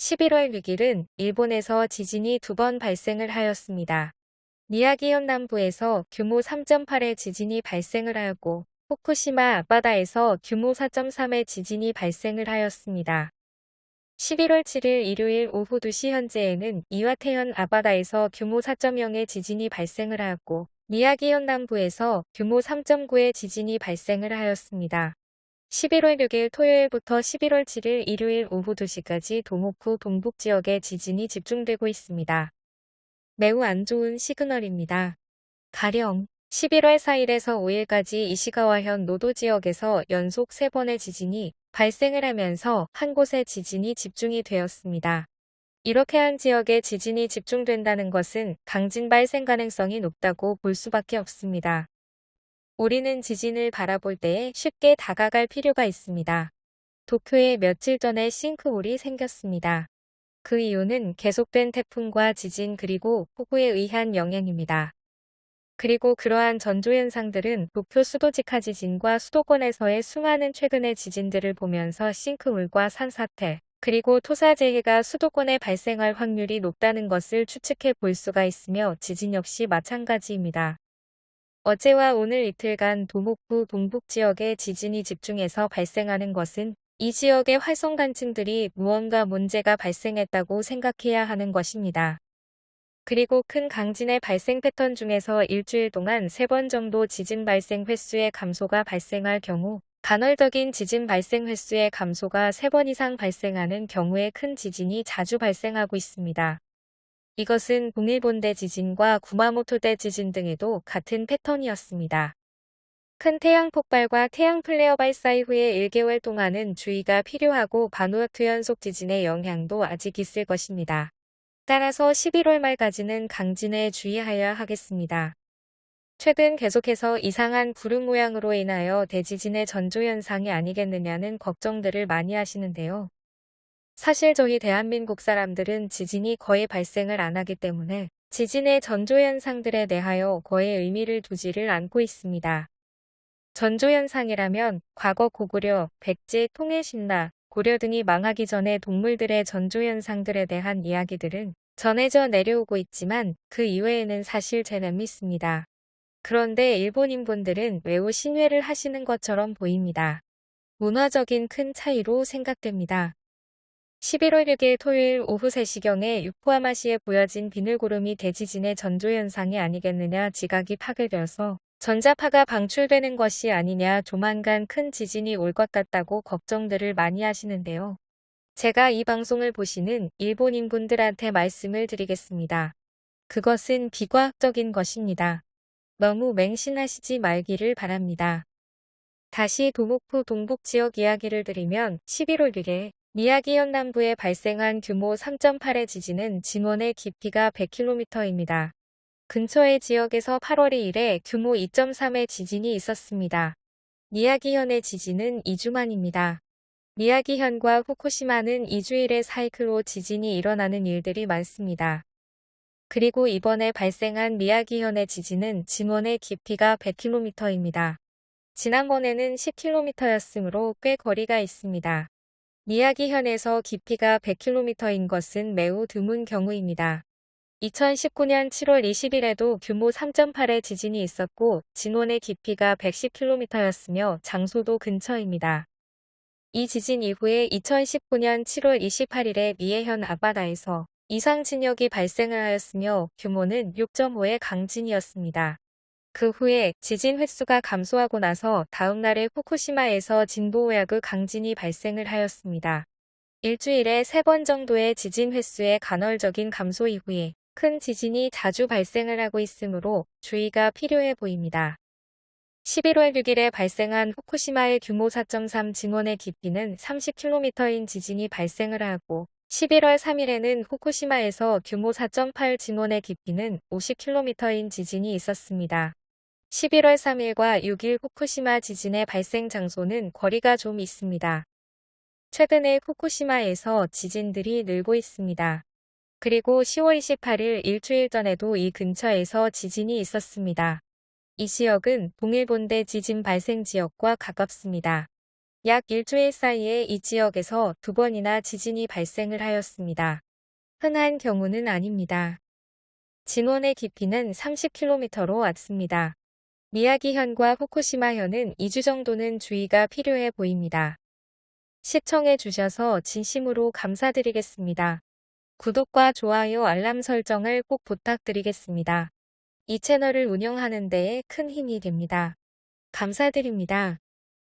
11월 6일은 일본에서 지진이 두 번 발생을 하였습니다. 미야기현 남부에서 규모 3.8의 지진이 발생을 하였고 후쿠시마 앞바다에서 규모 4.3의 지진이 발생을 하였습니다. 11월 7일 일요일 오후 2시 현재에는 이와테현 앞바다에서 규모 4.0의 지진이 발생을 하였고 미야기현 남부에서 규모 3.9의 지진이 발생을 하였습니다. 11월 6일 토요일부터 11월 7일 일요일 오후 2시까지 도모쿠 동북 지역에 지진이 집중되고 있습니다. 매우 안 좋은 시그널입니다. 가령 11월 4일에서 5일까지 이시가와현 노도 지역에서 연속 3번의 지진이 발생을 하면서 한 곳에 지진이 집중이 되었습니다. 이렇게 한 지역에 지진이 집중된다는 것은 강진 발생 가능성이 높다고 볼 수밖에 없습니다. 우리는 지진을 바라볼 때에 쉽게 다가갈 필요가 있습니다. 도쿄에 며칠 전에 싱크홀이 생겼습니다. 그 이유는 계속된 태풍과 지진 그리고 폭우에 의한 영향입니다. 그리고 그러한 전조현상들은 도쿄 수도직하 지진과 수도권에서의 수많은 최근의 지진들을 보면서 싱크홀과 산사태, 그리고 토사재해가 수도권에 발생할 확률이 높다는 것을 추측해 볼 수가 있으며 지진 역시 마찬가지입니다. 어제와 오늘 이틀간 도목부 동북 지역에 지진이 집중해서 발생하는 것은 이 지역의 활성간층들이 무언가 문제가 발생했다고 생각해야 하는 것입니다. 그리고 큰 강진의 발생 패턴 중에서 일주일 동안 3번 정도 지진 발생 횟수의 감소가 발생할 경우 간헐적인 지진 발생 횟수의 감소가 3번 이상 발생하는 경우에 큰 지진이 자주 발생하고 있습니다. 이것은 동일본대 지진과 구마모토대 지진 등에도 같은 패턴이었습니다. 큰 태양 폭발과 태양 플레어 발사 이후에 1개월 동안은 주의가 필요하고 바누아투 연속 지진의 영향도 아직 있을 것입니다. 따라서 11월 말까지는 강진에 주의하여야 하겠습니다. 최근 계속해서 이상한 구름 모양으로 인하여 대지진의 전조현상이 아니겠느냐는 걱정들을 많이 하시는데요. 사실 저희 대한민국 사람들은 지진이 거의 발생을 안 하기 때문에 지진의 전조현상들에 대하여 거의 의미를 두지를 않고 있습니다. 전조현상이라면 과거 고구려, 백제, 통일신라, 고려 등이 망하기 전에 동물들의 전조현상들에 대한 이야기들은 전해져 내려오고 있지만 그 이외에는 사실 잘 믿습니다. 그런데 일본인분들은 매우 신뢰를 하시는 것처럼 보입니다. 문화적인 큰 차이로 생각됩니다. 11월 6일 토요일 오후 3시경에 유코하마시에 보여진 비늘구름이 대지진의 전조현상이 아니겠느냐 지각이 파괴되어서 전자파가 방출되는 것이 아니냐 조만간 큰 지진이 올 것 같다고 걱정들을 많이 하시는데요. 제가 이 방송을 보시는 일본인분들한테 말씀을 드리겠습니다. 그것은 비과학적인 것입니다. 너무 맹신하시지 말기를 바랍니다. 다시 도목포 동북 지역 이야기를 드리면 11월 1일 미야기 현 남부에 발생한 규모 3.8의 지진은 진원의 깊이가 100km입니다. 근처의 지역에서 8월 2일에 규모 2.3의 지진이 있었습니다. 미야기현의 지진은 2주 만입니다. 미야기현과 후쿠시마는 2주일의 사이클로 지진이 일어나는 일들이 많습니다. 그리고 이번에 발생한 미야기현의 지진은 진원의 깊이가 100km입니다. 지난번에는 10km였으므로 꽤 거리가 있습니다. 미야기현에서 깊이가 100km인 것은 매우 드문 경우입니다. 2019년 7월 20일에도 규모 3.8의 지진이 있었고 진원의 깊이가 110km였으며 장소도 근처입니다. 이 지진 이후에 2019년 7월 28일에 미해현 앞바다에서 이상 진역이 발생을 하였으며 규모는 6.5의 강진이었습니다. 그 후에 지진 횟수가 감소하고 나서 다음 날에 후쿠시마에서 진보우야그 강진이 발생을 하였습니다. 일주일에 3번 정도의 지진 횟수의 간헐적인 감소 이후에 큰 지진이 자주 발생을 하고 있으므로 주의가 필요해 보입니다. 11월 6일에 발생한 후쿠시마의 규모 4.3 진원의 깊이는 30km인 지진이 발생을 하고 11월 3일에는 후쿠시마에서 규모 4.8 진원의 깊이는 50km인 지진이 있었습니다. 11월 3일과 6일 후쿠시마 지진의 발생 장소는 거리가 좀 있습니다. 최근에 후쿠시마에서 지진들이 늘고 있습니다. 그리고 10월 28일 일주일 전에도 이 근처에서 지진이 있었습니다. 이 지역은 동일본대 지진 발생 지역과 가깝습니다. 약 일주일 사이에 이 지역에서 두 번이나 지진이 발생을 하였습니다. 흔한 경우는 아닙니다. 진원의 깊이는 30km로 왔습니다. 미야기현과 후쿠시마현은 2주 정도는 주의가 필요해 보입니다. 시청해 주셔서 진심으로 감사드리겠습니다. 구독과 좋아요 알람 설정을 꼭 부탁드리겠습니다. 이 채널을 운영하는 데에 큰 힘이 됩니다. 감사드립니다.